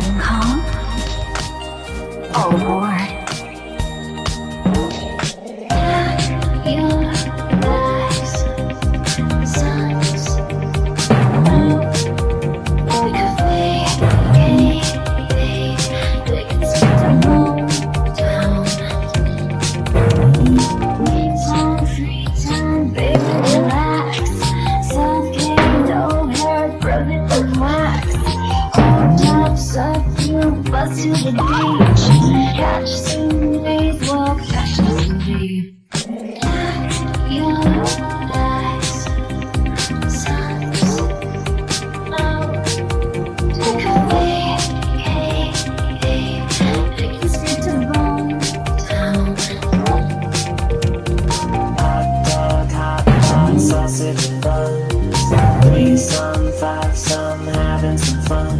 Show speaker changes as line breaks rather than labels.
home call? Oh, Lord. to the beach Catch Sunday's walk, catch Sunday Yellow eyes, take a vacation Take this little
Hot dog, hot dog, sausage and buns Three, some, five, some, having some fun.